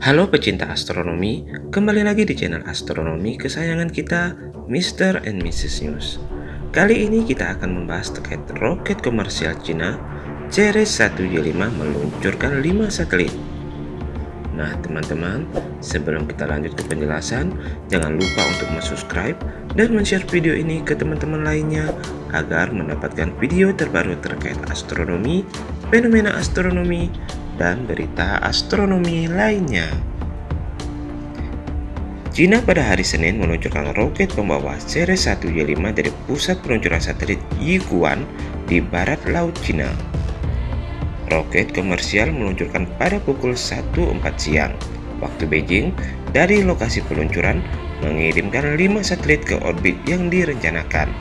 Halo pecinta astronomi, kembali lagi di channel astronomi kesayangan kita, Mr. and Mrs. News. Kali ini kita akan membahas terkait roket komersial Cina Ceres-1Y5 meluncurkan 5 satelit. Nah teman-teman, sebelum kita lanjut ke penjelasan, jangan lupa untuk subscribe dan share video ini ke teman-teman lainnya agar mendapatkan video terbaru terkait astronomi, fenomena astronomi, dan berita astronomi lainnya. China pada hari Senin meluncurkan roket pembawa Ceres 1Y5 dari pusat peluncuran satelit Yiguan di barat laut China. Roket komersial meluncurkan pada pukul 1.04 siang waktu Beijing dari lokasi peluncuran mengirimkan 5 satelit ke orbit yang direncanakan.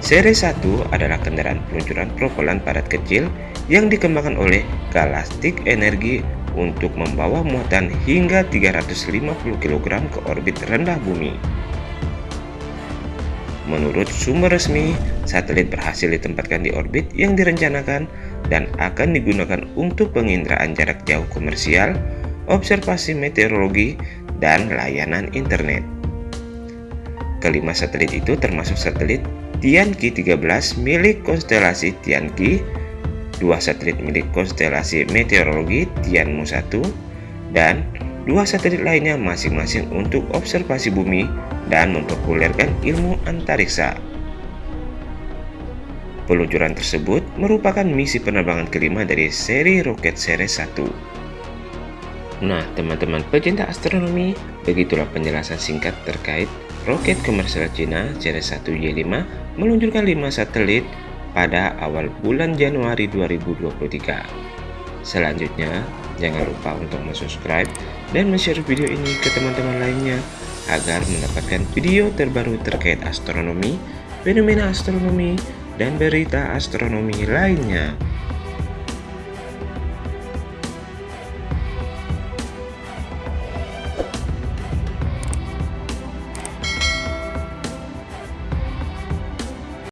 Seri 1 adalah kendaraan peluncuran propelan padat kecil yang dikembangkan oleh Galactic Energy untuk membawa muatan hingga 350 kg ke orbit rendah bumi. Menurut sumber resmi, satelit berhasil ditempatkan di orbit yang direncanakan dan akan digunakan untuk penginderaan jarak jauh komersial, observasi meteorologi, dan layanan internet. Kelima satelit itu termasuk satelit Tianqi 13 milik konstelasi Tianqi, dua satelit milik konstelasi meteorologi Tianmu 1, dan dua satelit lainnya masing-masing untuk observasi bumi dan mempopulerkan ilmu antariksa. Peluncuran tersebut merupakan misi penerbangan kelima dari seri roket Ceres 1. Nah, teman-teman pecinta astronomi, begitulah penjelasan singkat terkait roket komersial Cina Ceres 1Y5 meluncurkan 5 satelit pada awal bulan Januari 2023. Selanjutnya, jangan lupa untuk subscribe dan share video ini ke teman-teman lainnya agar mendapatkan video terbaru terkait astronomi, fenomena astronomi, dan berita astronomi lainnya.